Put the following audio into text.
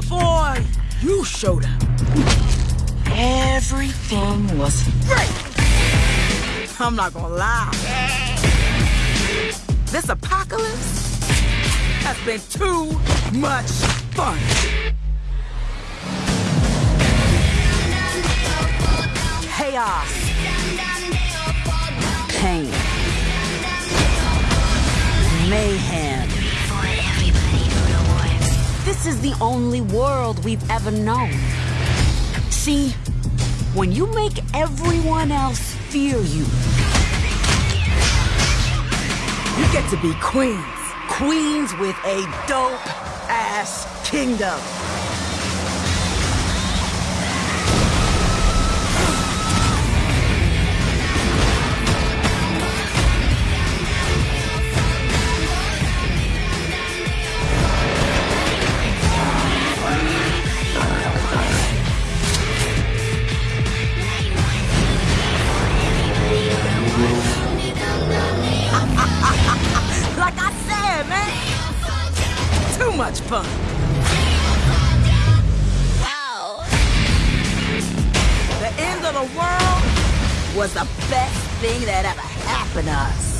before you showed up, everything was great. I'm not gonna lie. This apocalypse has been too much fun. Chaos. This is the only world we've ever known. See, when you make everyone else fear you, you get to be queens. Queens with a dope ass kingdom. Much fun. Wow. The end of the world was the best thing that ever happened to us.